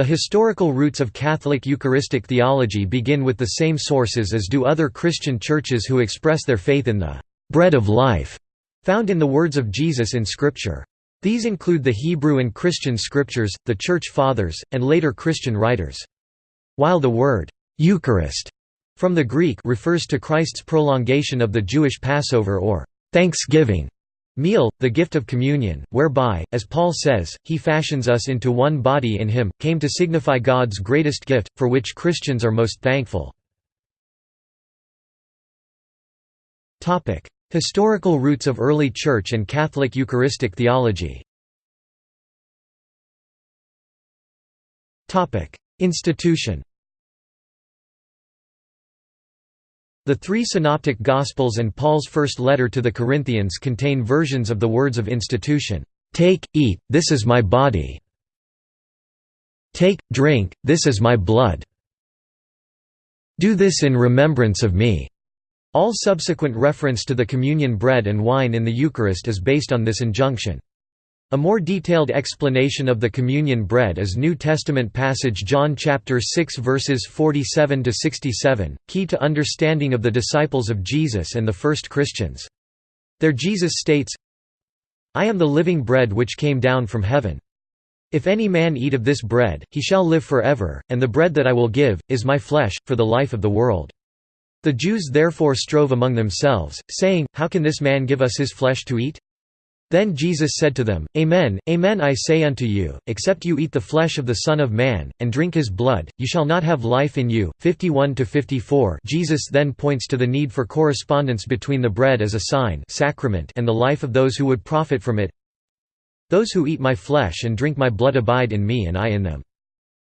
The historical roots of Catholic Eucharistic theology begin with the same sources as do other Christian churches who express their faith in the «bread of life» found in the words of Jesus in Scripture. These include the Hebrew and Christian scriptures, the Church Fathers, and later Christian writers. While the word «Eucharist» from the Greek refers to Christ's prolongation of the Jewish Passover or «Thanksgiving» meal, the gift of communion, whereby, as Paul says, he fashions us into one body in him, came to signify God's greatest gift, for which Christians are most thankful. Historical roots of early Church and Catholic Eucharistic theology. Institution The three Synoptic Gospels and Paul's first letter to the Corinthians contain versions of the words of institution, "'Take, eat, this is my body' Take, drink, this is my blood' Do this in remembrance of me' All subsequent reference to the communion bread and wine in the Eucharist is based on this injunction. A more detailed explanation of the communion bread is New Testament passage John chapter 6 verses 47 to 67, key to understanding of the disciples of Jesus and the first Christians. There Jesus states, I am the living bread which came down from heaven. If any man eat of this bread, he shall live forever, and the bread that I will give, is my flesh, for the life of the world. The Jews therefore strove among themselves, saying, How can this man give us his flesh to eat? Then Jesus said to them, Amen, amen I say unto you, except you eat the flesh of the Son of Man, and drink his blood, you shall not have life in you. 51–54 Jesus then points to the need for correspondence between the bread as a sign sacrament and the life of those who would profit from it. Those who eat my flesh and drink my blood abide in me and I in them.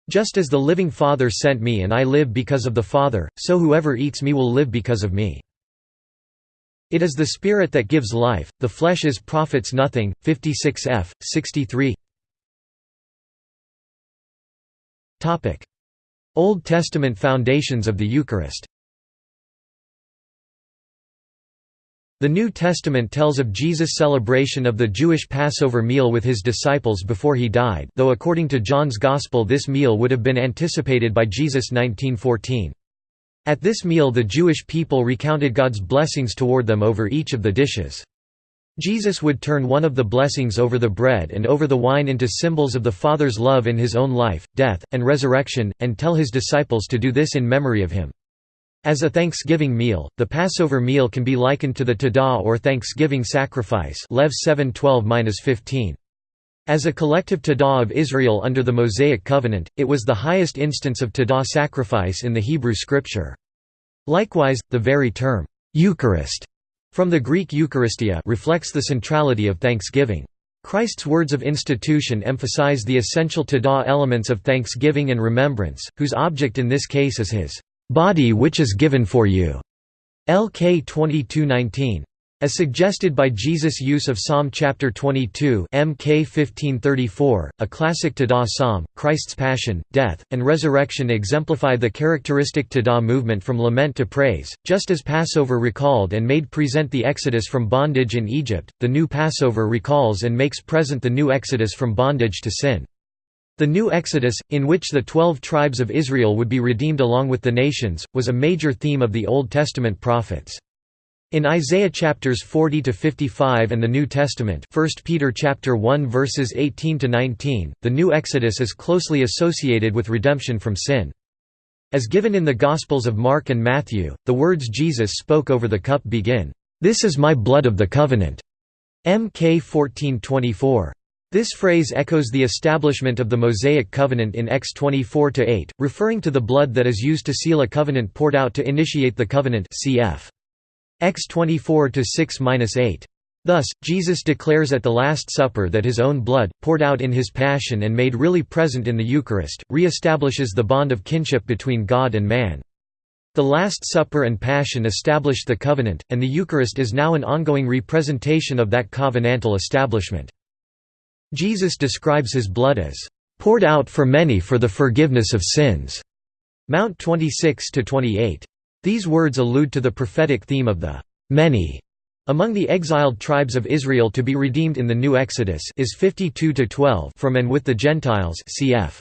Just as the living Father sent me and I live because of the Father, so whoever eats me will live because of me. It is the Spirit that gives life, the flesh is profits nothing. 56 f. 63 Old Testament foundations of the Eucharist The New Testament tells of Jesus' celebration of the Jewish Passover meal with his disciples before he died though according to John's Gospel this meal would have been anticipated by Jesus 1914. At this meal the Jewish people recounted God's blessings toward them over each of the dishes. Jesus would turn one of the blessings over the bread and over the wine into symbols of the Father's love in his own life, death, and resurrection, and tell his disciples to do this in memory of him. As a thanksgiving meal, the Passover meal can be likened to the Todah or thanksgiving sacrifice Lev 7:12-15. As a collective Todah of Israel under the Mosaic covenant, it was the highest instance of Todah sacrifice in the Hebrew scripture. Likewise, the very term, Eucharist, from the Greek Eucharistia reflects the centrality of thanksgiving. Christ's words of institution emphasize the essential Todah elements of thanksgiving and remembrance, whose object in this case is his body which is given for you. LK 2219. As suggested by Jesus' use of Psalm chapter 22 MK 1534, a classic Todah psalm, Christ's passion, death, and resurrection exemplify the characteristic Todah movement from lament to praise. Just as Passover recalled and made present the exodus from bondage in Egypt, the new Passover recalls and makes present the new exodus from bondage to sin. The new Exodus, in which the twelve tribes of Israel would be redeemed along with the nations, was a major theme of the Old Testament prophets. In Isaiah chapters 40 to 55 and the New Testament, 1 Peter chapter 1 verses 18 to 19, the new Exodus is closely associated with redemption from sin. As given in the Gospels of Mark and Matthew, the words Jesus spoke over the cup begin, "This is my blood of the covenant." Mk 14:24. This phrase echoes the establishment of the Mosaic covenant in X 24-8, referring to the blood that is used to seal a covenant poured out to initiate the covenant cf. X 24 to 6-8. Thus, Jesus declares at the Last Supper that his own blood, poured out in his Passion and made really present in the Eucharist, re-establishes the bond of kinship between God and man. The Last Supper and Passion established the covenant, and the Eucharist is now an ongoing representation of that covenantal establishment. Jesus describes his blood as, "...poured out for many for the forgiveness of sins." Mount 26–28. These words allude to the prophetic theme of the many among the exiled tribes of Israel to be redeemed in the new Exodus is 52 to 12 from and with the Gentiles cf.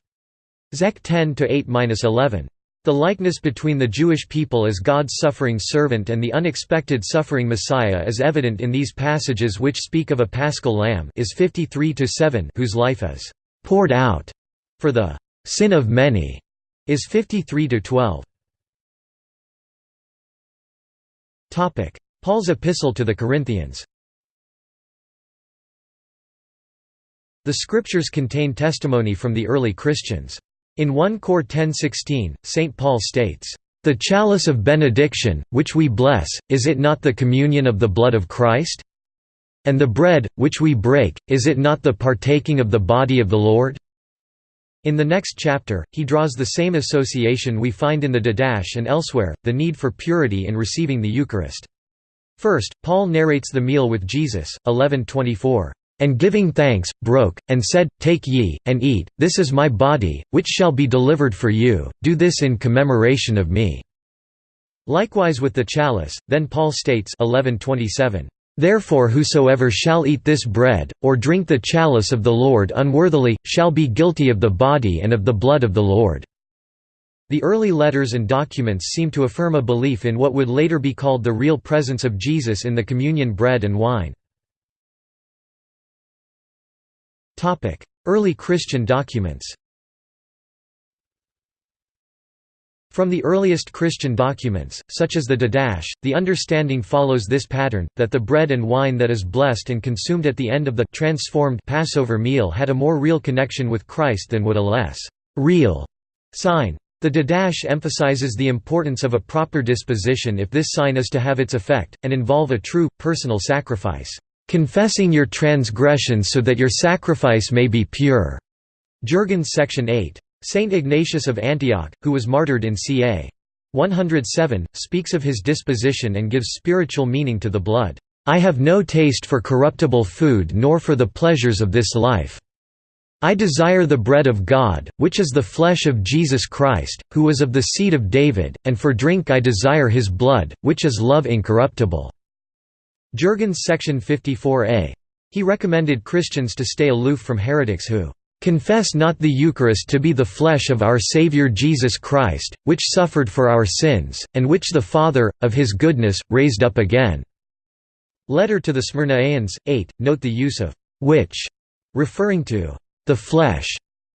Zech 10 8-11. The likeness between the Jewish people as God's suffering servant and the unexpected suffering Messiah is evident in these passages which speak of a paschal lamb is 53-7 whose life is «poured out» for the «sin of many» is 53-12. Paul's epistle to the Corinthians The scriptures contain testimony from the early Christians. In 1 Cor 10:16, St. Paul states, "The chalice of benediction, which we bless, is it not the communion of the blood of Christ? And the bread, which we break, is it not the partaking of the body of the Lord?" In the next chapter, he draws the same association we find in the Didache and elsewhere, the need for purity in receiving the Eucharist. First, Paul narrates the meal with Jesus, 1124 and giving thanks, broke, and said, Take ye, and eat, this is my body, which shall be delivered for you, do this in commemoration of me." Likewise with the chalice, then Paul states 1127, Therefore whosoever shall eat this bread, or drink the chalice of the Lord unworthily, shall be guilty of the body and of the blood of the Lord." The early letters and documents seem to affirm a belief in what would later be called the real presence of Jesus in the communion bread and wine. Early Christian documents From the earliest Christian documents, such as the Didache, the understanding follows this pattern, that the bread and wine that is blessed and consumed at the end of the transformed Passover meal had a more real connection with Christ than would a less real sign. The Didache emphasizes the importance of a proper disposition if this sign is to have its effect, and involve a true, personal sacrifice confessing your transgressions so that your sacrifice may be pure." Jurgens section 8. Saint Ignatius of Antioch, who was martyred in ca. 107, speaks of his disposition and gives spiritual meaning to the blood. I have no taste for corruptible food nor for the pleasures of this life. I desire the bread of God, which is the flesh of Jesus Christ, who was of the seed of David, and for drink I desire his blood, which is love incorruptible. Jurgens section 54a. He recommended Christians to stay aloof from heretics who confess not the Eucharist to be the flesh of our Saviour Jesus Christ, which suffered for our sins, and which the Father, of his goodness, raised up again." Letter to the Smyrnaeans, 8, note the use of «which», referring to «the flesh»,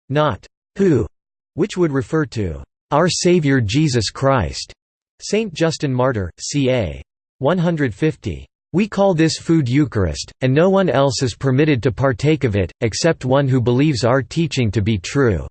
not «who», which would refer to «our Saviour Jesus Christ». Saint Justin Martyr, ca. 150. We call this food Eucharist, and no one else is permitted to partake of it, except one who believes our teaching to be true.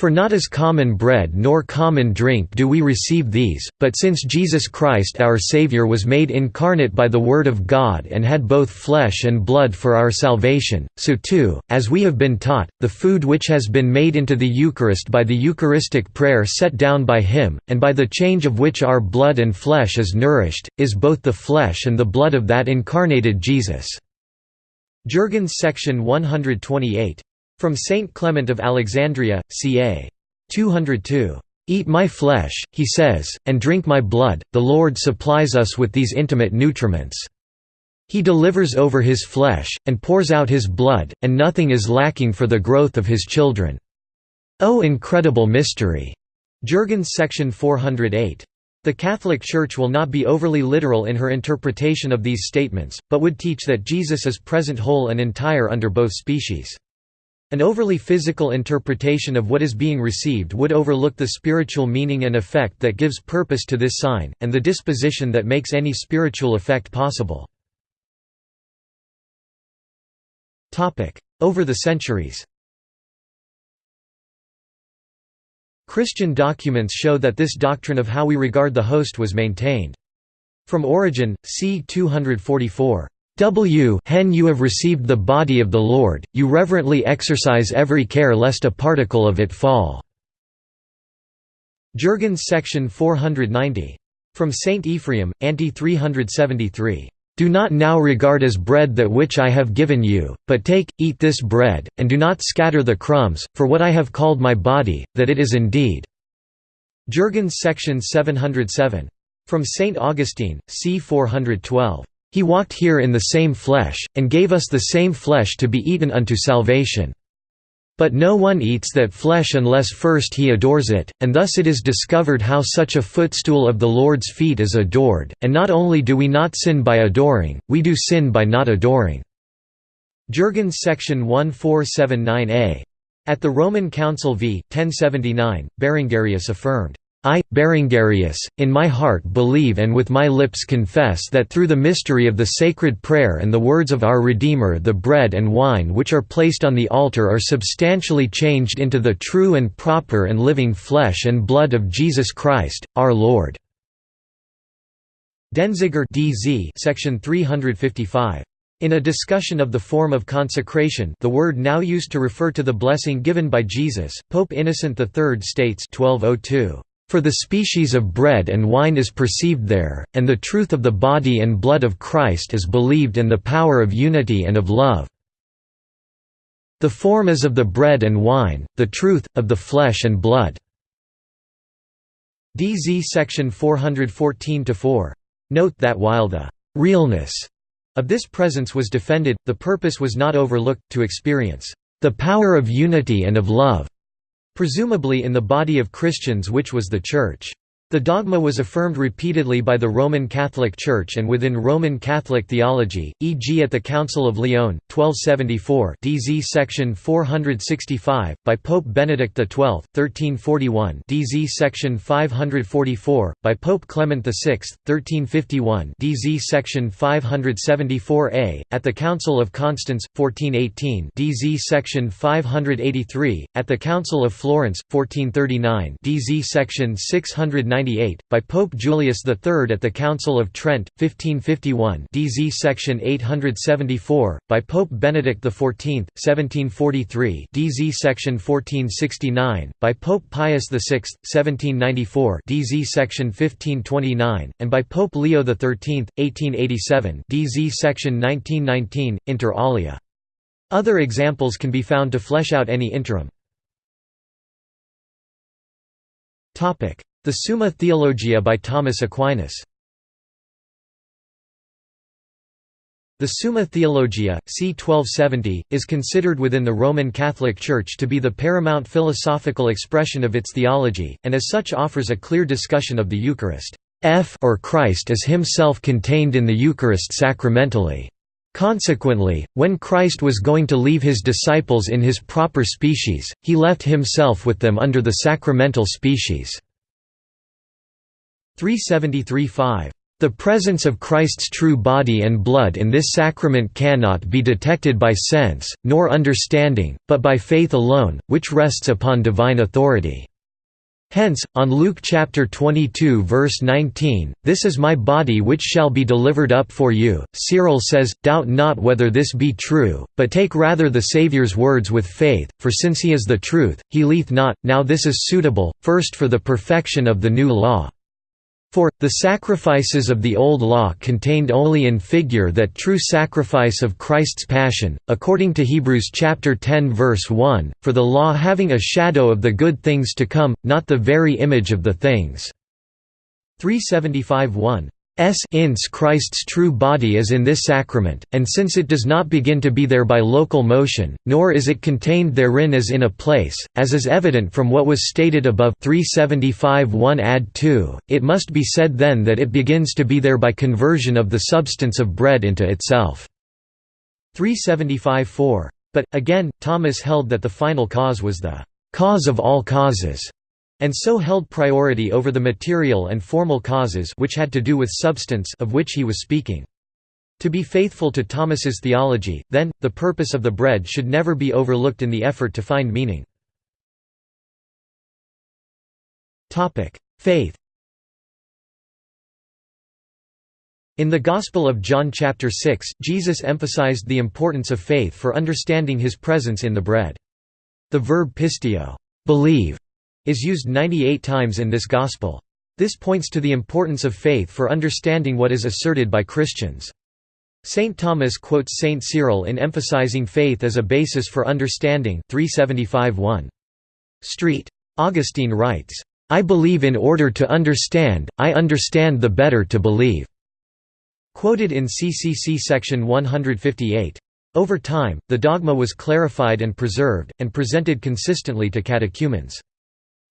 For not as common bread nor common drink do we receive these, but since Jesus Christ our Saviour was made incarnate by the Word of God and had both flesh and blood for our salvation, so too, as we have been taught, the food which has been made into the Eucharist by the Eucharistic prayer set down by Him, and by the change of which our blood and flesh is nourished, is both the flesh and the blood of that incarnated Jesus." Jurgens section 128 from Saint Clement of Alexandria, ca. 202. Eat my flesh, he says, and drink my blood, the Lord supplies us with these intimate nutriments. He delivers over his flesh, and pours out his blood, and nothing is lacking for the growth of his children. O incredible mystery! Jurgens section 408. The Catholic Church will not be overly literal in her interpretation of these statements, but would teach that Jesus is present whole and entire under both species. An overly physical interpretation of what is being received would overlook the spiritual meaning and effect that gives purpose to this sign, and the disposition that makes any spiritual effect possible. Over the centuries Christian documents show that this doctrine of how we regard the host was maintained. From Origen, c. 244, W hen you have received the body of the Lord, you reverently exercise every care lest a particle of it fall." Jurgens section 490. From Saint Ephraim, Ante 373. Do not now regard as bread that which I have given you, but take, eat this bread, and do not scatter the crumbs, for what I have called my body, that it is indeed." Jurgens section 707. From Saint Augustine, c. 412. He walked here in the same flesh, and gave us the same flesh to be eaten unto salvation." But no one eats that flesh unless first he adores it, and thus it is discovered how such a footstool of the Lord's feet is adored, and not only do we not sin by adoring, we do sin by not adoring." Jurgens section 1479a. At the Roman Council v. 1079, Berengarius affirmed, I, Berengarius, in my heart believe and with my lips confess that through the mystery of the sacred prayer and the words of our Redeemer the bread and wine which are placed on the altar are substantially changed into the true and proper and living flesh and blood of Jesus Christ, our Lord." Denzinger DZ section 355. In a discussion of the form of consecration the word now used to refer to the blessing given by Jesus, Pope Innocent III states 1202. For the species of bread and wine is perceived there, and the truth of the body and blood of Christ is believed and the power of unity and of love. The form is of the bread and wine, the truth, of the flesh and blood. DZ section 414-4. Note that while the «realness» of this presence was defended, the purpose was not overlooked, to experience «the power of unity and of love» presumably in the body of Christians which was the Church. The dogma was affirmed repeatedly by the Roman Catholic Church and within Roman Catholic theology, e.g. at the Council of Lyon, 1274 DZ section 465, by Pope Benedict XII, 1341 DZ section 544, by Pope Clement VI, 1351 DZ section 574a, at the Council of Constance, 1418 DZ section 583, at the Council of Florence, 1439 DZ section 690 by Pope Julius III at the Council of Trent, 1551 DZ section 874, by Pope Benedict XIV, 1743 DZ section 1469, by Pope Pius VI, 1794 DZ section 1529, and by Pope Leo XIII, 1887 DZ section 1919, inter alia. Other examples can be found to flesh out any interim. The Summa Theologia by Thomas Aquinas The Summa Theologia, c. 1270, is considered within the Roman Catholic Church to be the paramount philosophical expression of its theology, and as such offers a clear discussion of the Eucharist F or Christ as himself contained in the Eucharist sacramentally. Consequently, when Christ was going to leave his disciples in his proper species, he left himself with them under the sacramental species. 373-5. The presence of Christ's true body and blood in this sacrament cannot be detected by sense, nor understanding, but by faith alone, which rests upon divine authority. Hence, on Luke chapter 22 verse 19, This is my body which shall be delivered up for you, Cyril says, Doubt not whether this be true, but take rather the Saviour's words with faith, for since he is the truth, he leath not, now this is suitable, first for the perfection of the new law. For, the sacrifices of the Old Law contained only in figure that true sacrifice of Christ's Passion, according to Hebrews chapter 10 verse 1, for the law having a shadow of the good things to come, not the very image of the things. 375 1 S ins Christ's true body is in this sacrament, and since it does not begin to be there by local motion, nor is it contained therein as in a place, as is evident from what was stated above 375 1 add 2, it must be said then that it begins to be there by conversion of the substance of bread into itself. 375 4. But, again, Thomas held that the final cause was the cause of all causes and so held priority over the material and formal causes which had to do with substance of which he was speaking. To be faithful to Thomas's theology, then, the purpose of the bread should never be overlooked in the effort to find meaning. Faith In the Gospel of John chapter 6, Jesus emphasized the importance of faith for understanding his presence in the bread. The verb pistio believe", is used 98 times in this Gospel. This points to the importance of faith for understanding what is asserted by Christians. St. Thomas quotes St. Cyril in emphasizing faith as a basis for understanding 375 Street. Augustine writes, "'I believe in order to understand, I understand the better to believe' quoted in CCC section 158. Over time, the dogma was clarified and preserved, and presented consistently to catechumens.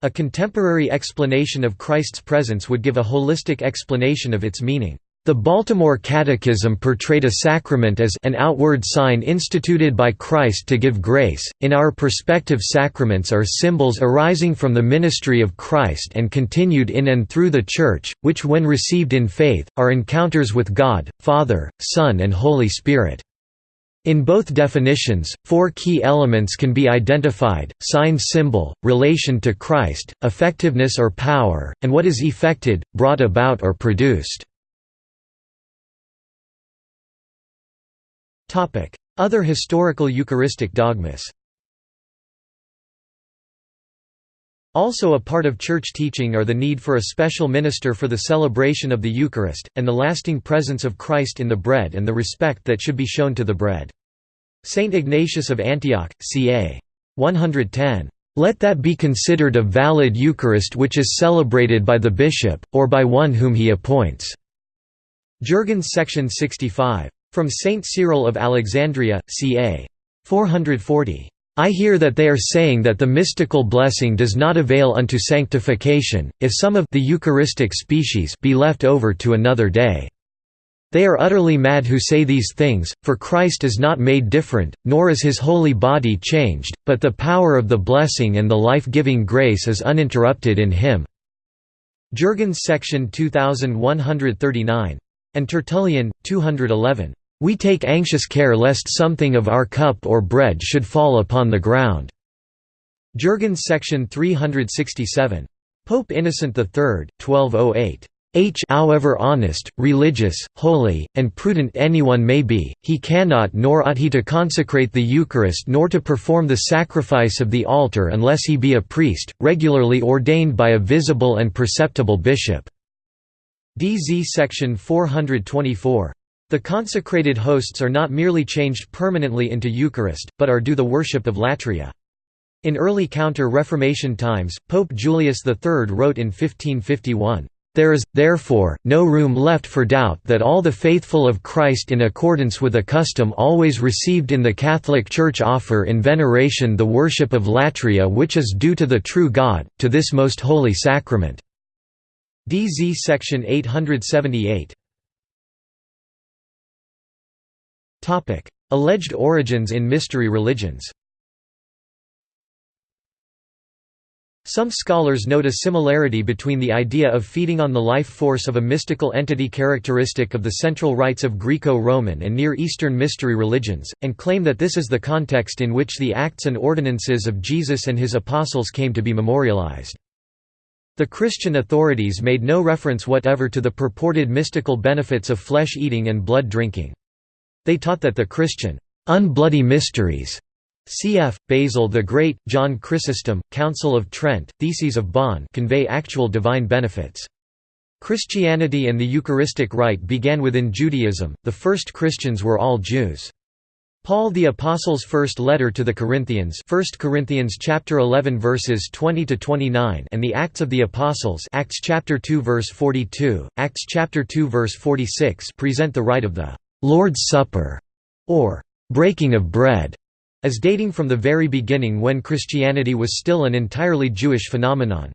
A contemporary explanation of Christ's presence would give a holistic explanation of its meaning. The Baltimore Catechism portrayed a sacrament as an outward sign instituted by Christ to give grace. In our perspective, sacraments are symbols arising from the ministry of Christ and continued in and through the Church, which, when received in faith, are encounters with God, Father, Son, and Holy Spirit. In both definitions, four key elements can be identified, sign symbol, relation to Christ, effectiveness or power, and what is effected, brought about or produced. Other historical Eucharistic dogmas Also a part of church teaching are the need for a special minister for the celebration of the Eucharist, and the lasting presence of Christ in the bread and the respect that should be shown to the bread. Saint Ignatius of Antioch, ca. 110. Let that be considered a valid Eucharist which is celebrated by the bishop, or by one whom he appoints." Jurgens section 65. From Saint Cyril of Alexandria, ca. 440. I hear that they are saying that the mystical blessing does not avail unto sanctification, if some of the Eucharistic species be left over to another day. They are utterly mad who say these things, for Christ is not made different, nor is his holy body changed, but the power of the blessing and the life-giving grace is uninterrupted in him." Jurgens section 2139. And Tertullian, 211. We take anxious care lest something of our cup or bread should fall upon the ground." Jurgens section 367. Pope Innocent III, 1208. H however honest, religious, holy, and prudent anyone may be, he cannot nor ought he to consecrate the Eucharist nor to perform the sacrifice of the altar unless he be a priest, regularly ordained by a visible and perceptible bishop." DZ section 424. The consecrated hosts are not merely changed permanently into Eucharist, but are due the worship of latria. In early Counter-Reformation times, Pope Julius III wrote in 1551, "...there is, therefore, no room left for doubt that all the faithful of Christ in accordance with a custom always received in the Catholic Church offer in veneration the worship of latria which is due to the true God, to this most holy sacrament." DZ section 878 Alleged origins in mystery religions Some scholars note a similarity between the idea of feeding on the life force of a mystical entity characteristic of the central rites of Greco-Roman and Near Eastern mystery religions, and claim that this is the context in which the acts and ordinances of Jesus and his apostles came to be memorialized. The Christian authorities made no reference whatever to the purported mystical benefits of flesh eating and blood drinking. They taught that the Christian unbloody mysteries cf. Basil the Great, John Chrysostom, Council of Trent, Theses of Bonn convey actual divine benefits. Christianity and the Eucharistic rite began within Judaism, the first Christians were all Jews. Paul the Apostle's first letter to the Corinthians 1 Corinthians chapter 11 verses 20 to 29 and the Acts of the Apostles Acts chapter 2 verse 42 Acts chapter 2 verse 46 present the rite of the Lord's Supper, or breaking of bread, as dating from the very beginning when Christianity was still an entirely Jewish phenomenon.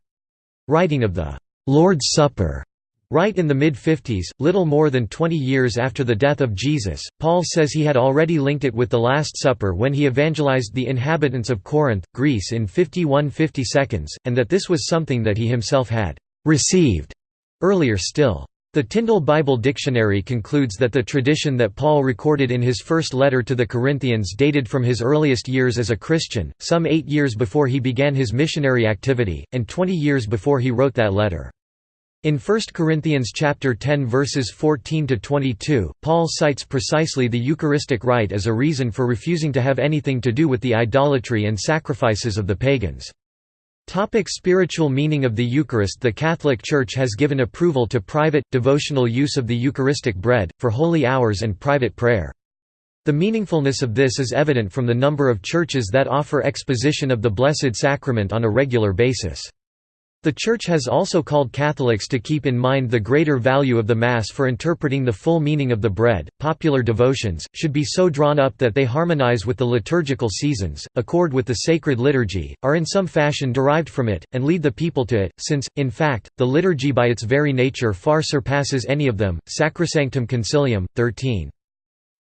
Writing of the Lord's Supper Right in the mid-50s, little more than 20 years after the death of Jesus, Paul says he had already linked it with the Last Supper when he evangelized the inhabitants of Corinth, Greece in 51 50 seconds, and that this was something that he himself had «received» earlier still. The Tyndale Bible Dictionary concludes that the tradition that Paul recorded in his first letter to the Corinthians dated from his earliest years as a Christian, some eight years before he began his missionary activity, and twenty years before he wrote that letter. In 1 Corinthians chapter 10 verses 14 to 22, Paul cites precisely the Eucharistic rite as a reason for refusing to have anything to do with the idolatry and sacrifices of the pagans. Topic spiritual meaning of the Eucharist The Catholic Church has given approval to private, devotional use of the Eucharistic bread, for holy hours and private prayer. The meaningfulness of this is evident from the number of churches that offer exposition of the Blessed Sacrament on a regular basis. The Church has also called Catholics to keep in mind the greater value of the Mass for interpreting the full meaning of the bread. Popular devotions should be so drawn up that they harmonize with the liturgical seasons, accord with the sacred liturgy, are in some fashion derived from it, and lead the people to it, since, in fact, the liturgy by its very nature far surpasses any of them. Sacrosanctum Concilium, 13.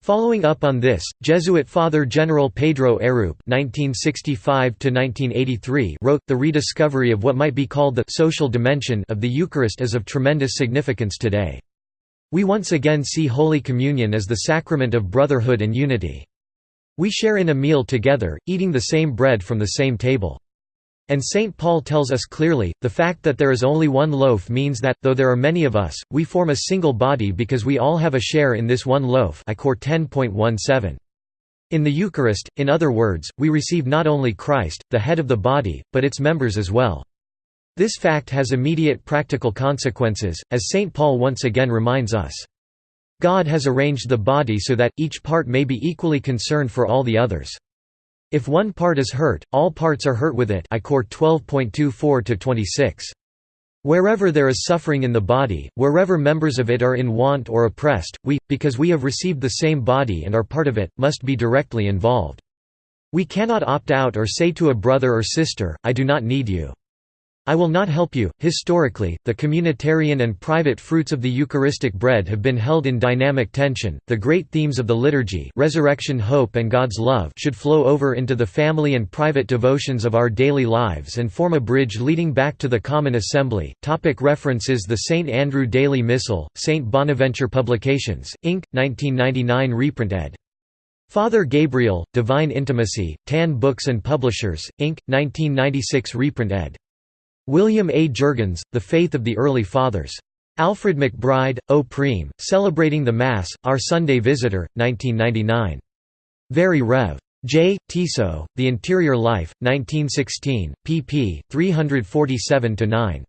Following up on this, Jesuit Father General Pedro Arrupe (1965–1983) wrote, "The rediscovery of what might be called the social dimension of the Eucharist is of tremendous significance today. We once again see Holy Communion as the sacrament of brotherhood and unity. We share in a meal together, eating the same bread from the same table." And St. Paul tells us clearly, the fact that there is only one loaf means that, though there are many of us, we form a single body because we all have a share in this one loaf I 10.17. In the Eucharist, in other words, we receive not only Christ, the head of the body, but its members as well. This fact has immediate practical consequences, as St. Paul once again reminds us. God has arranged the body so that, each part may be equally concerned for all the others. If one part is hurt, all parts are hurt with it I 12.24–26. Wherever there is suffering in the body, wherever members of it are in want or oppressed, we, because we have received the same body and are part of it, must be directly involved. We cannot opt out or say to a brother or sister, I do not need you. I will not help you. Historically, the communitarian and private fruits of the Eucharistic bread have been held in dynamic tension. The great themes of the liturgy, resurrection, hope, and God's love, should flow over into the family and private devotions of our daily lives and form a bridge leading back to the common assembly. Topic references: The St Andrew Daily Missal, St Bonaventure Publications, Inc., 1999 reprint ed. Father Gabriel, Divine Intimacy, Tan Books and Publishers, Inc., 1996 reprint ed. William A. Jurgens, The Faith of the Early Fathers. Alfred McBride, O Prime, Celebrating the Mass, Our Sunday Visitor, 1999. Very Rev. J. Tissot, The Interior Life, 1916, pp. 347–9.